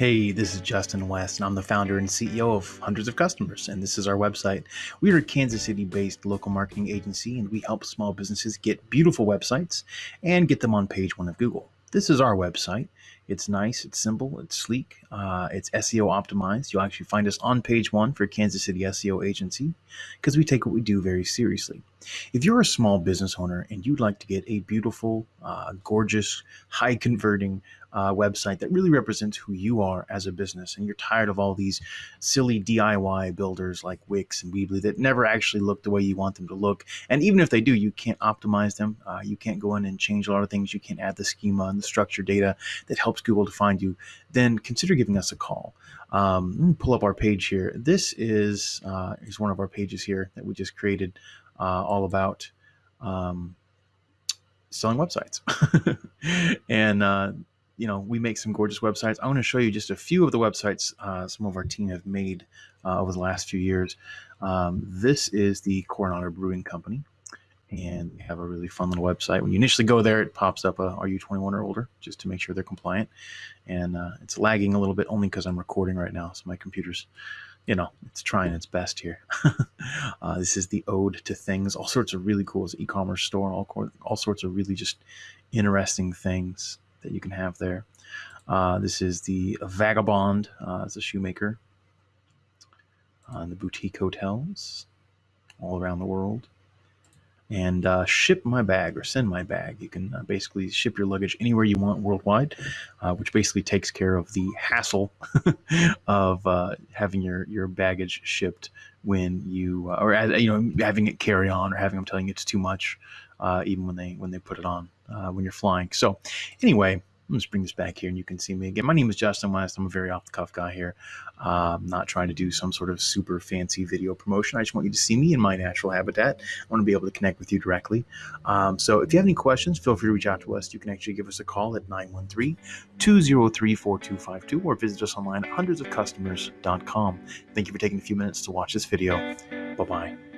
Hey, this is Justin West, and I'm the founder and CEO of Hundreds of Customers, and this is our website. We are a Kansas City based local marketing agency, and we help small businesses get beautiful websites and get them on page one of Google. This is our website. It's nice, it's simple, it's sleek, uh, it's SEO optimized. You'll actually find us on page one for Kansas City SEO Agency because we take what we do very seriously. If you're a small business owner and you'd like to get a beautiful, uh, gorgeous, high converting uh, website that really represents who you are as a business, and you're tired of all these silly DIY builders like Wix and Weebly that never actually look the way you want them to look, and even if they do, you can't optimize them. Uh, you can't go in and change a lot of things. You can't add the schema and the structured data that helps Google to find you. Then consider giving us a call. Um, let me pull up our page here. This is uh, is one of our pages here that we just created uh, all about um, selling websites. and, uh, you know, we make some gorgeous websites. I want to show you just a few of the websites uh, some of our team have made uh, over the last few years. Um, this is the Coronado Brewing Company. And we have a really fun little website. When you initially go there, it pops up, a, "Are you 21 or older?" just to make sure they're compliant. And uh, it's lagging a little bit only because I'm recording right now, so my computer's you know, it's trying its best here. uh, this is the Ode to Things. All sorts of really cool. E-commerce store. All all sorts of really just interesting things that you can have there. Uh, this is the Vagabond. Uh, it's a shoemaker. Uh, the boutique hotels all around the world and uh, ship my bag or send my bag. You can uh, basically ship your luggage anywhere you want worldwide, uh, which basically takes care of the hassle of uh, having your, your baggage shipped when you uh, or uh, you know having it carry on or having them telling you it's too much, even when they when they put it on when you're flying. So anyway, let me just bring this back here and you can see me again. My name is Justin West. I'm a very off the cuff guy here. Uh, I'm not trying to do some sort of super fancy video promotion. I just want you to see me in my natural habitat. I want to be able to connect with you directly. Um, so if you have any questions, feel free to reach out to us. You can actually give us a call at 913 203 4252 or visit us online at hundredsofcustomers.com. Thank you for taking a few minutes to watch this video. Bye bye.